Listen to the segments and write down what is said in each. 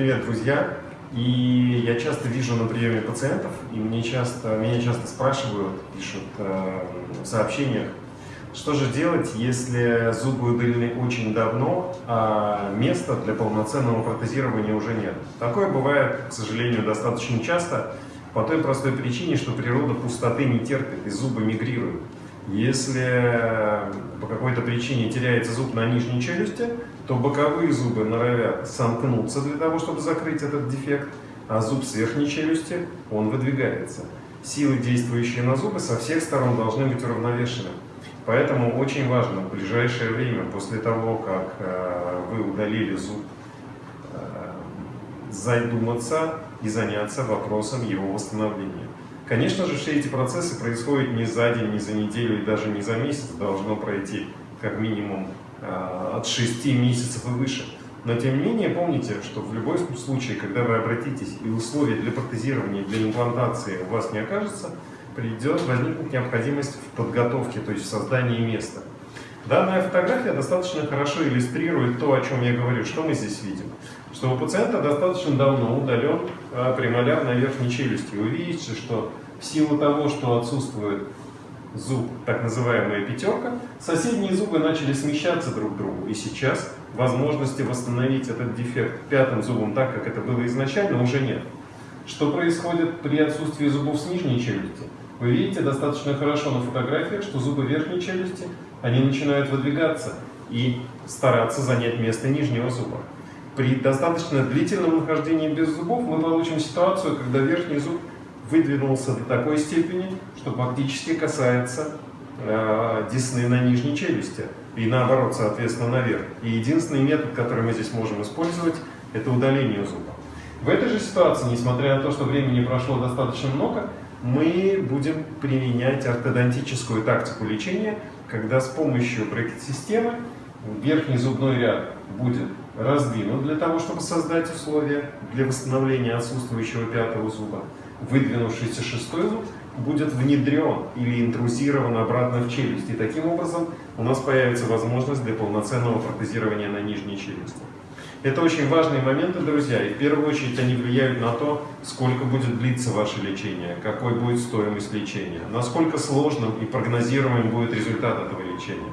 привет, друзья! И я часто вижу на приеме пациентов, и мне часто, меня часто спрашивают, пишут э, в сообщениях, что же делать, если зубы удалены очень давно, а места для полноценного протезирования уже нет. Такое бывает, к сожалению, достаточно часто, по той простой причине, что природа пустоты не терпит, и зубы мигрируют. Если по какой-то причине теряется зуб на нижней челюсти, то боковые зубы норовят сомкнуться для того, чтобы закрыть этот дефект, а зуб с верхней челюсти, он выдвигается. Силы, действующие на зубы, со всех сторон должны быть уравновешены. Поэтому очень важно в ближайшее время, после того, как э, вы удалили зуб, э, задуматься и заняться вопросом его восстановления. Конечно же, все эти процессы происходят не за день, не за неделю и даже не за месяц. Должно пройти как минимум э, от 6 месяцев и выше. Но тем не менее, помните, что в любом случае, когда вы обратитесь и условия для протезирования, для имплантации у вас не окажется, придет возникнуть необходимость в подготовке, то есть в создании места. Данная фотография достаточно хорошо иллюстрирует то, о чем я говорю. Что мы здесь видим? Что у пациента достаточно давно удален а, премоляр на верхней челюсти. Вы видите, что в силу того, что отсутствует зуб, так называемая пятерка, соседние зубы начали смещаться друг к другу. И сейчас возможности восстановить этот дефект пятым зубом так, как это было изначально, уже нет. Что происходит при отсутствии зубов с нижней челюсти? Вы видите достаточно хорошо на фотографиях, что зубы верхней челюсти, они начинают выдвигаться и стараться занять место нижнего зуба. При достаточно длительном нахождении без зубов мы получим ситуацию, когда верхний зуб выдвинулся до такой степени, что фактически касается э, десны на нижней челюсти. И наоборот, соответственно, наверх. И единственный метод, который мы здесь можем использовать, это удаление зуба. В этой же ситуации, несмотря на то, что времени прошло достаточно много, мы будем применять ортодонтическую тактику лечения, когда с помощью брекет-системы верхний зубной ряд будет раздвинут для того, чтобы создать условия для восстановления отсутствующего пятого зуба. Выдвинувшийся шестой зуб будет внедрен или интрузирован обратно в челюсть. И таким образом у нас появится возможность для полноценного протезирования на нижней челюсти. Это очень важные моменты, друзья, и в первую очередь они влияют на то, сколько будет длиться ваше лечение, какой будет стоимость лечения, насколько сложным и прогнозируемым будет результат этого лечения.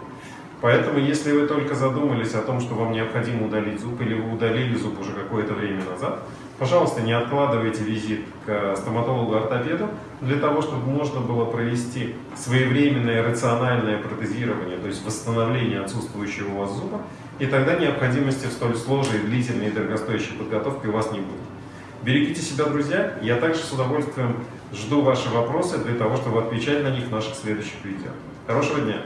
Поэтому, если вы только задумались о том, что вам необходимо удалить зуб, или вы удалили зуб уже какое-то время назад, пожалуйста, не откладывайте визит к стоматологу-ортопеду для того, чтобы можно было провести своевременное рациональное протезирование, то есть восстановление отсутствующего у вас зуба, и тогда необходимости в столь сложной, длительной и дорогостоящей подготовке у вас не будет. Берегите себя, друзья. Я также с удовольствием жду ваши вопросы для того, чтобы отвечать на них в наших следующих видео. Хорошего дня!